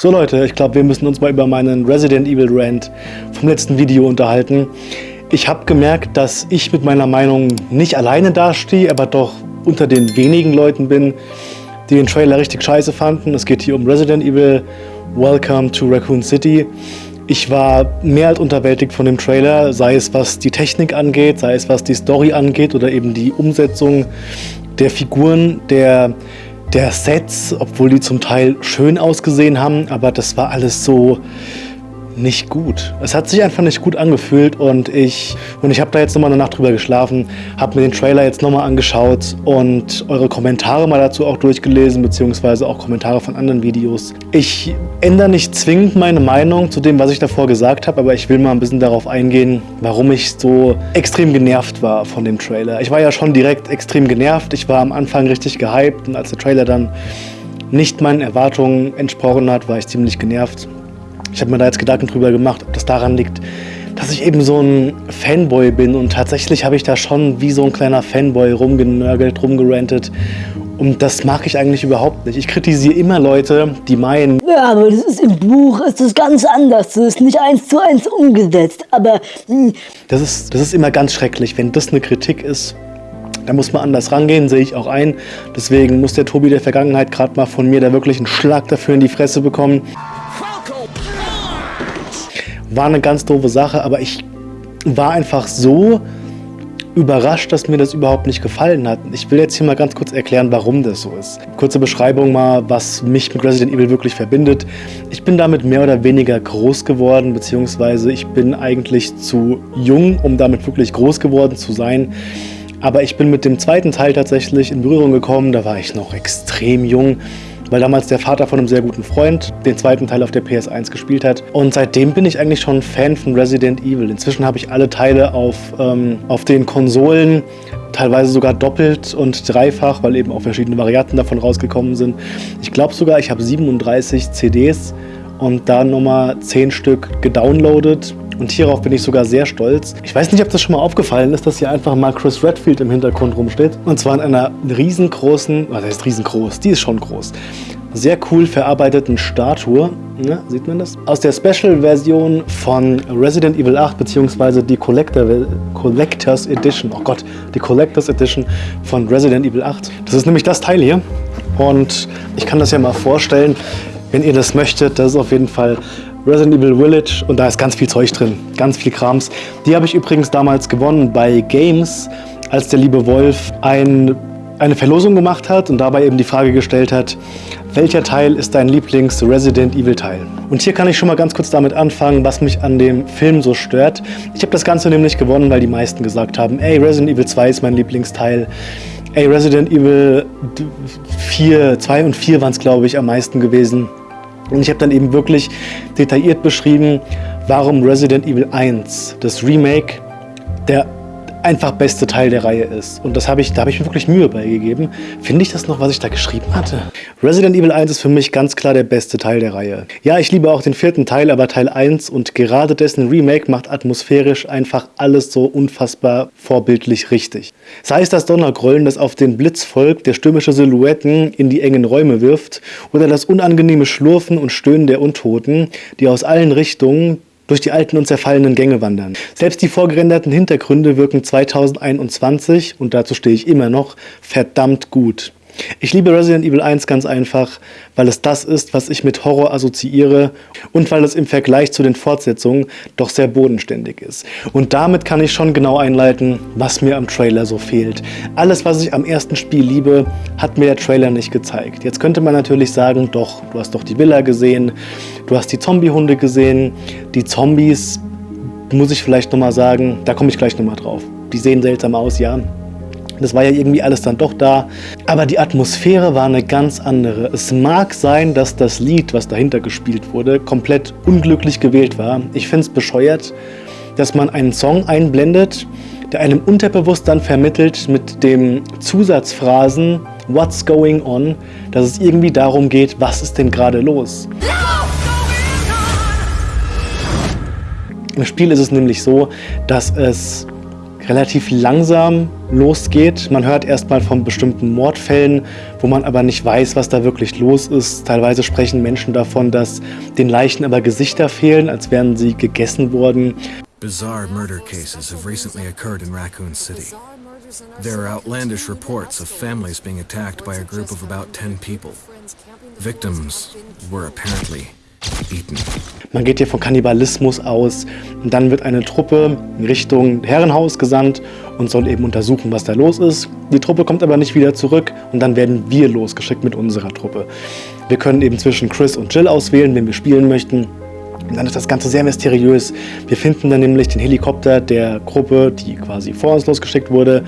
So Leute, ich glaube, wir müssen uns mal über meinen Resident Evil Rant vom letzten Video unterhalten. Ich habe gemerkt, dass ich mit meiner Meinung nicht alleine dastehe, aber doch unter den wenigen Leuten bin, die den Trailer richtig scheiße fanden. Es geht hier um Resident Evil Welcome to Raccoon City. Ich war mehr als unterwältigt von dem Trailer, sei es was die Technik angeht, sei es was die Story angeht oder eben die Umsetzung der Figuren, der, der Sets, obwohl die zum Teil schön ausgesehen haben, aber das war alles so nicht gut. Es hat sich einfach nicht gut angefühlt und ich, und ich habe da jetzt nochmal eine Nacht drüber geschlafen, habe mir den Trailer jetzt nochmal angeschaut und eure Kommentare mal dazu auch durchgelesen, beziehungsweise auch Kommentare von anderen Videos. Ich ändere nicht zwingend meine Meinung zu dem, was ich davor gesagt habe, aber ich will mal ein bisschen darauf eingehen, warum ich so extrem genervt war von dem Trailer. Ich war ja schon direkt extrem genervt, ich war am Anfang richtig gehypt und als der Trailer dann nicht meinen Erwartungen entsprochen hat, war ich ziemlich genervt. Ich habe mir da jetzt Gedanken drüber gemacht, ob das daran liegt, dass ich eben so ein Fanboy bin und tatsächlich habe ich da schon wie so ein kleiner Fanboy rumgenörgelt, rumgerantet und das mag ich eigentlich überhaupt nicht. Ich kritisiere immer Leute, die meinen... Ja, aber das ist im Buch, ist das ganz anders. Das ist nicht eins zu eins umgesetzt, aber... Hm. Das ist, das ist immer ganz schrecklich, wenn das eine Kritik ist. Da muss man anders rangehen, sehe ich auch ein. Deswegen muss der Tobi der Vergangenheit gerade mal von mir da wirklich einen Schlag dafür in die Fresse bekommen. War eine ganz doofe Sache, aber ich war einfach so überrascht, dass mir das überhaupt nicht gefallen hat. Ich will jetzt hier mal ganz kurz erklären, warum das so ist. Kurze Beschreibung mal, was mich mit Resident Evil wirklich verbindet. Ich bin damit mehr oder weniger groß geworden, beziehungsweise ich bin eigentlich zu jung, um damit wirklich groß geworden zu sein. Aber ich bin mit dem zweiten Teil tatsächlich in Berührung gekommen, da war ich noch extrem jung weil damals der Vater von einem sehr guten Freund den zweiten Teil auf der PS1 gespielt hat. Und seitdem bin ich eigentlich schon Fan von Resident Evil. Inzwischen habe ich alle Teile auf, ähm, auf den Konsolen, teilweise sogar doppelt und dreifach, weil eben auch verschiedene Varianten davon rausgekommen sind. Ich glaube sogar, ich habe 37 CDs und da nochmal 10 Stück gedownloadet und hierauf bin ich sogar sehr stolz. Ich weiß nicht, ob das schon mal aufgefallen ist, dass hier einfach mal Chris Redfield im Hintergrund rumsteht. Und zwar in einer riesengroßen, was heißt riesengroß, die ist schon groß, sehr cool verarbeiteten Statue. Ne, sieht man das? Aus der Special-Version von Resident Evil 8, beziehungsweise die Collector, Collectors Edition. Oh Gott, die Collectors Edition von Resident Evil 8. Das ist nämlich das Teil hier. Und ich kann das ja mal vorstellen, wenn ihr das möchtet. Das ist auf jeden Fall Resident Evil Village und da ist ganz viel Zeug drin, ganz viel Krams. Die habe ich übrigens damals gewonnen bei Games, als der liebe Wolf ein, eine Verlosung gemacht hat und dabei eben die Frage gestellt hat, welcher Teil ist dein Lieblings-Resident Evil-Teil? Und hier kann ich schon mal ganz kurz damit anfangen, was mich an dem Film so stört. Ich habe das Ganze nämlich gewonnen, weil die meisten gesagt haben, ey, Resident Evil 2 ist mein Lieblingsteil. Ey, Resident Evil 4, 2 und 4 waren es, glaube ich, am meisten gewesen. Und ich habe dann eben wirklich detailliert beschrieben, warum Resident Evil 1, das Remake, der einfach beste Teil der Reihe ist. Und das habe ich, da habe ich mir wirklich Mühe beigegeben. Finde ich das noch, was ich da geschrieben hatte? Resident Evil 1 ist für mich ganz klar der beste Teil der Reihe. Ja, ich liebe auch den vierten Teil, aber Teil 1 und gerade dessen Remake macht atmosphärisch einfach alles so unfassbar vorbildlich richtig. Sei es das Donnergrollen, das auf den Blitz folgt, der stürmische Silhouetten in die engen Räume wirft, oder das unangenehme Schlurfen und Stöhnen der Untoten, die aus allen Richtungen durch die alten und zerfallenen Gänge wandern. Selbst die vorgerenderten Hintergründe wirken 2021, und dazu stehe ich immer noch, verdammt gut. Ich liebe Resident Evil 1 ganz einfach, weil es das ist, was ich mit Horror assoziiere und weil es im Vergleich zu den Fortsetzungen doch sehr bodenständig ist. Und damit kann ich schon genau einleiten, was mir am Trailer so fehlt. Alles, was ich am ersten Spiel liebe, hat mir der Trailer nicht gezeigt. Jetzt könnte man natürlich sagen, doch, du hast doch die Villa gesehen, du hast die Zombiehunde gesehen, die Zombies, muss ich vielleicht nochmal sagen, da komme ich gleich nochmal drauf. Die sehen seltsam aus, ja, das war ja irgendwie alles dann doch da. Aber die Atmosphäre war eine ganz andere. Es mag sein, dass das Lied, was dahinter gespielt wurde, komplett unglücklich gewählt war. Ich finde es bescheuert, dass man einen Song einblendet, der einem unterbewusst dann vermittelt mit dem Zusatzphrasen What's going on, dass es irgendwie darum geht, was ist denn gerade los. Im Spiel ist es nämlich so, dass es relativ langsam losgeht. Man hört erstmal von bestimmten Mordfällen, wo man aber nicht weiß, was da wirklich los ist. Teilweise sprechen Menschen davon, dass den Leichen aber Gesichter fehlen, als wären sie gegessen worden. Bizarre murder cases have recently occurred in Raccoon City. There are outlandish reports of families being attacked by a group of about 10 people. Victims were apparently eaten. Man geht hier von Kannibalismus aus und dann wird eine Truppe in Richtung Herrenhaus gesandt und soll eben untersuchen, was da los ist. Die Truppe kommt aber nicht wieder zurück und dann werden wir losgeschickt mit unserer Truppe. Wir können eben zwischen Chris und Jill auswählen, wenn wir spielen möchten. Und dann ist das Ganze sehr mysteriös. Wir finden dann nämlich den Helikopter der Gruppe, die quasi vor uns losgeschickt wurde,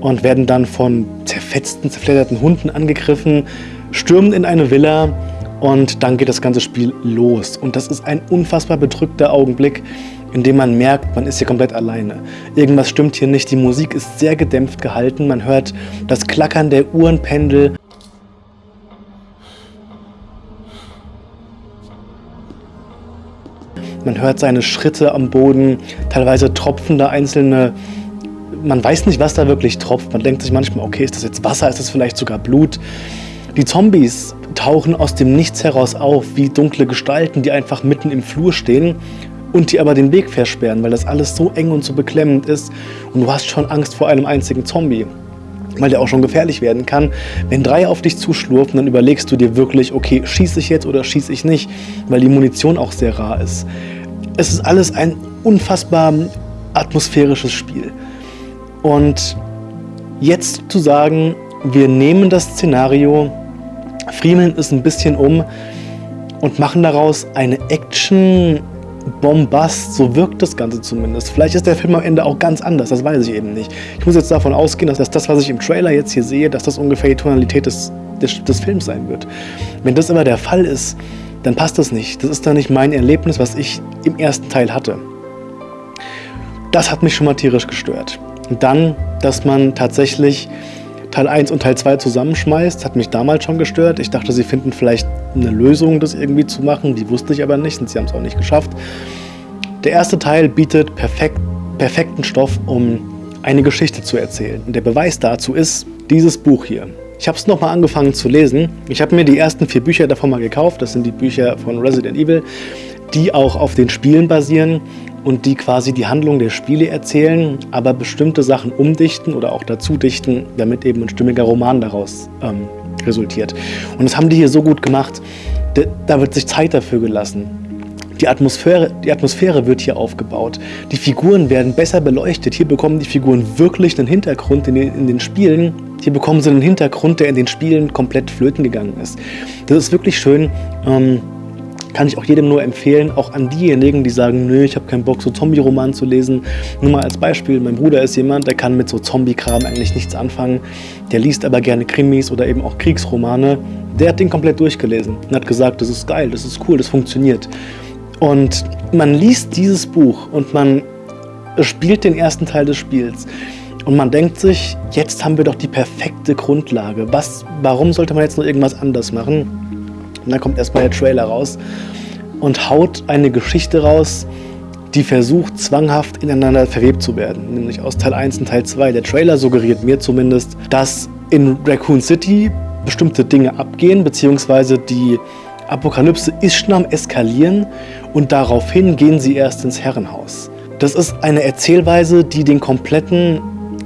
und werden dann von zerfetzten, zerfledderten Hunden angegriffen, stürmen in eine Villa und dann geht das ganze Spiel los. Und das ist ein unfassbar bedrückter Augenblick, in dem man merkt, man ist hier komplett alleine. Irgendwas stimmt hier nicht. Die Musik ist sehr gedämpft gehalten. Man hört das Klackern der Uhrenpendel. Man hört seine Schritte am Boden, teilweise tropfen da einzelne man weiß nicht, was da wirklich tropft. Man denkt sich manchmal, okay, ist das jetzt Wasser, ist das vielleicht sogar Blut? Die Zombies tauchen aus dem Nichts heraus auf, wie dunkle Gestalten, die einfach mitten im Flur stehen und die aber den Weg versperren, weil das alles so eng und so beklemmend ist und du hast schon Angst vor einem einzigen Zombie, weil der auch schon gefährlich werden kann. Wenn drei auf dich zuschlurfen, dann überlegst du dir wirklich, okay, schieße ich jetzt oder schieße ich nicht, weil die Munition auch sehr rar ist. Es ist alles ein unfassbar atmosphärisches Spiel. Und jetzt zu sagen, wir nehmen das Szenario friemeln es ein bisschen um und machen daraus eine Action Bombast, so wirkt das Ganze zumindest. Vielleicht ist der Film am Ende auch ganz anders, das weiß ich eben nicht. Ich muss jetzt davon ausgehen, dass das, was ich im Trailer jetzt hier sehe, dass das ungefähr die Tonalität des, des, des Films sein wird. Wenn das aber der Fall ist, dann passt das nicht. Das ist dann nicht mein Erlebnis, was ich im ersten Teil hatte. Das hat mich schon mal tierisch gestört. Und dann, dass man tatsächlich Teil 1 und Teil 2 zusammenschmeißt, hat mich damals schon gestört. Ich dachte, sie finden vielleicht eine Lösung, das irgendwie zu machen. Die wusste ich aber nicht und sie haben es auch nicht geschafft. Der erste Teil bietet perfekt, perfekten Stoff, um eine Geschichte zu erzählen. Und der Beweis dazu ist dieses Buch hier. Ich habe es nochmal angefangen zu lesen. Ich habe mir die ersten vier Bücher davon mal gekauft. Das sind die Bücher von Resident Evil, die auch auf den Spielen basieren und die quasi die Handlung der Spiele erzählen, aber bestimmte Sachen umdichten oder auch dazu dichten, damit eben ein stimmiger Roman daraus ähm, resultiert. Und das haben die hier so gut gemacht, da wird sich Zeit dafür gelassen. Die Atmosphäre, die Atmosphäre wird hier aufgebaut. Die Figuren werden besser beleuchtet. Hier bekommen die Figuren wirklich einen Hintergrund in den, in den Spielen. Hier bekommen sie einen Hintergrund, der in den Spielen komplett flöten gegangen ist. Das ist wirklich schön. Ähm, kann ich auch jedem nur empfehlen, auch an diejenigen, die sagen, nö, ich habe keinen Bock, so Zombie-Roman zu lesen. Nur mal als Beispiel, mein Bruder ist jemand, der kann mit so Zombie-Kram eigentlich nichts anfangen. Der liest aber gerne Krimis oder eben auch Kriegsromane. Der hat den komplett durchgelesen und hat gesagt, das ist geil, das ist cool, das funktioniert. Und man liest dieses Buch und man spielt den ersten Teil des Spiels. Und man denkt sich, jetzt haben wir doch die perfekte Grundlage. Was, warum sollte man jetzt noch irgendwas anders machen? Dann kommt erstmal der Trailer raus und haut eine Geschichte raus, die versucht, zwanghaft ineinander verwebt zu werden. Nämlich aus Teil 1 und Teil 2. Der Trailer suggeriert mir zumindest, dass in Raccoon City bestimmte Dinge abgehen, beziehungsweise die Apokalypse ist schon am Eskalieren und daraufhin gehen sie erst ins Herrenhaus. Das ist eine Erzählweise, die den kompletten,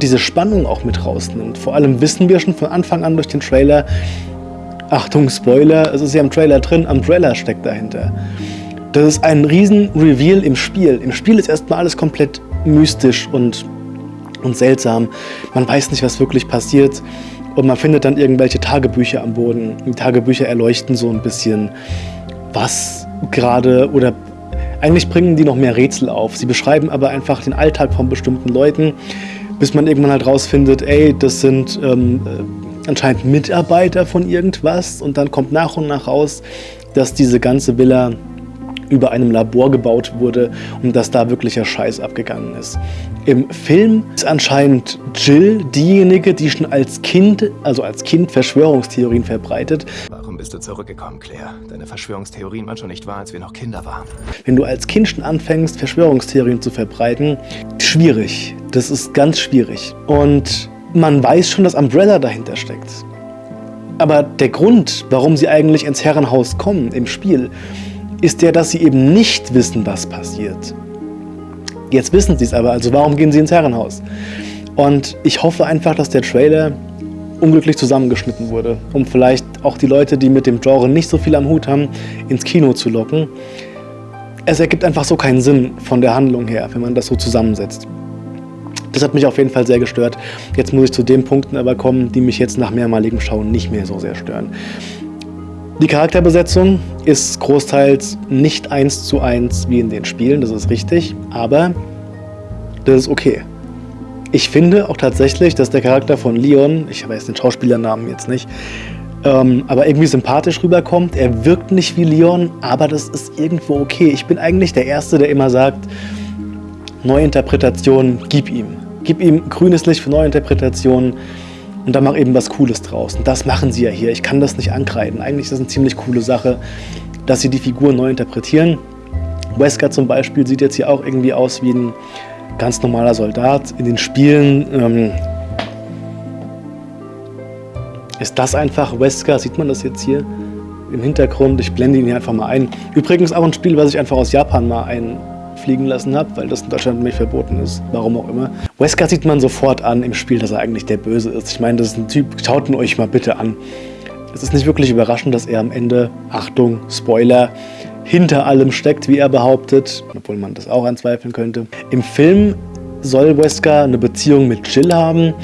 diese Spannung auch mit rausnimmt. Vor allem wissen wir schon von Anfang an durch den Trailer, Achtung, Spoiler, es ist ja im Trailer drin, Umbrella steckt dahinter. Das ist ein riesen Reveal im Spiel. Im Spiel ist erstmal alles komplett mystisch und, und seltsam. Man weiß nicht, was wirklich passiert. Und man findet dann irgendwelche Tagebücher am Boden. Die Tagebücher erleuchten so ein bisschen, was gerade oder eigentlich bringen die noch mehr Rätsel auf. Sie beschreiben aber einfach den Alltag von bestimmten Leuten, bis man irgendwann halt rausfindet, ey, das sind ähm, anscheinend Mitarbeiter von irgendwas und dann kommt nach und nach raus, dass diese ganze Villa über einem Labor gebaut wurde und dass da wirklicher Scheiß abgegangen ist. Im Film ist anscheinend Jill diejenige, die schon als Kind, also als Kind Verschwörungstheorien verbreitet. Warum bist du zurückgekommen, Claire? Deine Verschwörungstheorien waren schon nicht wahr, als wir noch Kinder waren. Wenn du als Kind schon anfängst, Verschwörungstheorien zu verbreiten, schwierig. Das ist ganz schwierig. Und man weiß schon, dass Umbrella dahinter steckt. Aber der Grund, warum sie eigentlich ins Herrenhaus kommen im Spiel, ist der, dass sie eben nicht wissen, was passiert. Jetzt wissen sie es aber, also warum gehen sie ins Herrenhaus? Und ich hoffe einfach, dass der Trailer unglücklich zusammengeschnitten wurde, um vielleicht auch die Leute, die mit dem Genre nicht so viel am Hut haben, ins Kino zu locken. Es ergibt einfach so keinen Sinn von der Handlung her, wenn man das so zusammensetzt. Das hat mich auf jeden Fall sehr gestört. Jetzt muss ich zu den Punkten aber kommen, die mich jetzt nach mehrmaligem Schauen nicht mehr so sehr stören. Die Charakterbesetzung ist großteils nicht eins zu eins wie in den Spielen, das ist richtig, aber das ist okay. Ich finde auch tatsächlich, dass der Charakter von Leon, ich weiß den Schauspielernamen jetzt nicht, ähm, aber irgendwie sympathisch rüberkommt. Er wirkt nicht wie Leon, aber das ist irgendwo okay. Ich bin eigentlich der Erste, der immer sagt, Neuinterpretation, gib ihm. Gib ihm grünes Licht für Neuinterpretationen und dann mach eben was Cooles draus. Und das machen sie ja hier. Ich kann das nicht ankreiden. Eigentlich ist das eine ziemlich coole Sache, dass sie die Figuren neu interpretieren. Wesker zum Beispiel sieht jetzt hier auch irgendwie aus wie ein ganz normaler Soldat. In den Spielen ähm, ist das einfach Wesker. Sieht man das jetzt hier im Hintergrund? Ich blende ihn hier einfach mal ein. Übrigens auch ein Spiel, was ich einfach aus Japan mal ein fliegen lassen habe, weil das in Deutschland nicht verboten ist. Warum auch immer. Wesker sieht man sofort an im Spiel, dass er eigentlich der Böse ist. Ich meine, das ist ein Typ, schaut ihn euch mal bitte an. Es ist nicht wirklich überraschend, dass er am Ende, Achtung, Spoiler, hinter allem steckt, wie er behauptet, obwohl man das auch anzweifeln könnte. Im Film soll Wesker eine Beziehung mit Jill haben.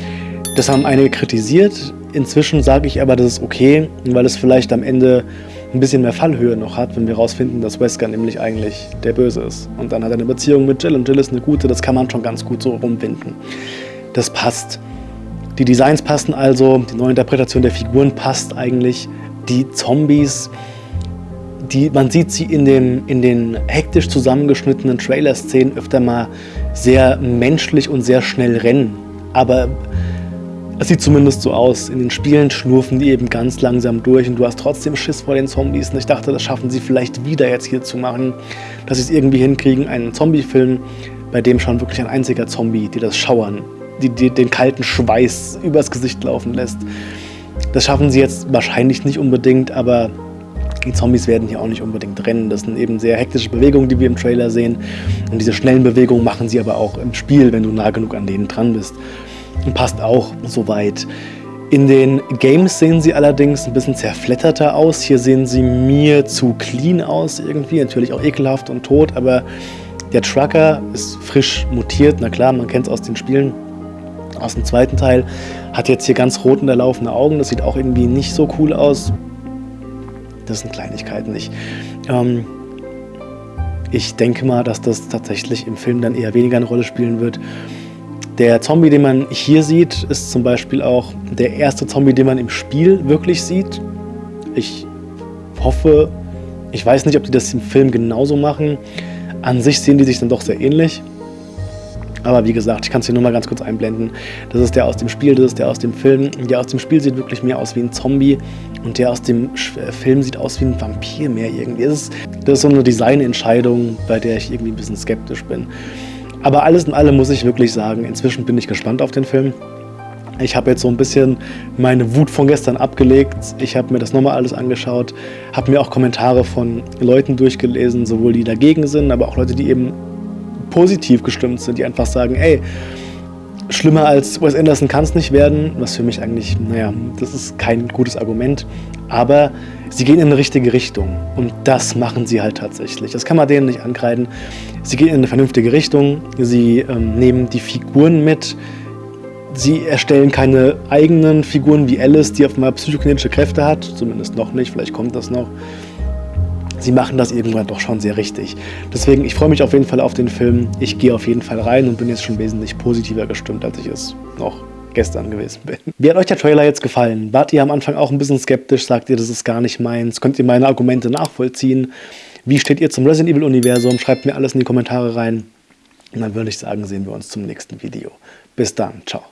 Das haben einige kritisiert. Inzwischen sage ich aber, das ist okay, weil es vielleicht am Ende ein bisschen mehr Fallhöhe noch hat, wenn wir herausfinden, dass Wesker nämlich eigentlich der Böse ist. Und dann hat er eine Beziehung mit Jill und Jill ist eine gute, das kann man schon ganz gut so rumwinden. Das passt. Die Designs passen also, die neue Interpretation der Figuren passt eigentlich. Die Zombies, die, man sieht sie in, dem, in den hektisch zusammengeschnittenen Trailer-Szenen öfter mal sehr menschlich und sehr schnell rennen. Aber es sieht zumindest so aus. In den Spielen schlurfen die eben ganz langsam durch und du hast trotzdem Schiss vor den Zombies. Und ich dachte, das schaffen sie vielleicht wieder jetzt hier zu machen, dass sie es irgendwie hinkriegen, einen Zombie-Film, bei dem schon wirklich ein einziger Zombie, die das Schauern, die, die den kalten Schweiß übers Gesicht laufen lässt. Das schaffen sie jetzt wahrscheinlich nicht unbedingt, aber die Zombies werden hier auch nicht unbedingt rennen. Das sind eben sehr hektische Bewegungen, die wir im Trailer sehen. Und diese schnellen Bewegungen machen sie aber auch im Spiel, wenn du nah genug an denen dran bist passt auch soweit. In den Games sehen sie allerdings ein bisschen zerfletterter aus. Hier sehen sie mir zu clean aus irgendwie, natürlich auch ekelhaft und tot, aber der Trucker ist frisch mutiert. Na klar, man kennt es aus den Spielen, aus dem zweiten Teil. Hat jetzt hier ganz rot unterlaufene Augen, das sieht auch irgendwie nicht so cool aus. Das sind Kleinigkeiten nicht. Ähm, ich denke mal, dass das tatsächlich im Film dann eher weniger eine Rolle spielen wird. Der Zombie, den man hier sieht, ist zum Beispiel auch der erste Zombie, den man im Spiel wirklich sieht. Ich hoffe, ich weiß nicht, ob die das im Film genauso machen. An sich sehen die sich dann doch sehr ähnlich. Aber wie gesagt, ich kann es hier nur mal ganz kurz einblenden. Das ist der aus dem Spiel, das ist der aus dem Film. Der aus dem Spiel sieht wirklich mehr aus wie ein Zombie und der aus dem äh, Film sieht aus wie ein Vampir mehr irgendwie. Das ist, das ist so eine Designentscheidung, bei der ich irgendwie ein bisschen skeptisch bin. Aber alles in allem muss ich wirklich sagen, inzwischen bin ich gespannt auf den Film. Ich habe jetzt so ein bisschen meine Wut von gestern abgelegt. Ich habe mir das nochmal alles angeschaut, habe mir auch Kommentare von Leuten durchgelesen, sowohl die dagegen sind, aber auch Leute, die eben positiv gestimmt sind, die einfach sagen, ey, schlimmer als Wes Anderson kann es nicht werden, was für mich eigentlich, naja, das ist kein gutes Argument, aber sie gehen in eine richtige Richtung. Und das machen sie halt tatsächlich. Das kann man denen nicht ankreiden. Sie gehen in eine vernünftige Richtung, sie ähm, nehmen die Figuren mit, sie erstellen keine eigenen Figuren wie Alice, die auf einmal psychokinetische Kräfte hat, zumindest noch nicht, vielleicht kommt das noch sie machen das irgendwann doch schon sehr richtig. Deswegen, ich freue mich auf jeden Fall auf den Film. Ich gehe auf jeden Fall rein und bin jetzt schon wesentlich positiver gestimmt, als ich es noch gestern gewesen bin. Wie hat euch der Trailer jetzt gefallen? Wart ihr am Anfang auch ein bisschen skeptisch? Sagt ihr, das ist gar nicht meins? Könnt ihr meine Argumente nachvollziehen? Wie steht ihr zum Resident Evil Universum? Schreibt mir alles in die Kommentare rein. Und dann würde ich sagen, sehen wir uns zum nächsten Video. Bis dann. Ciao.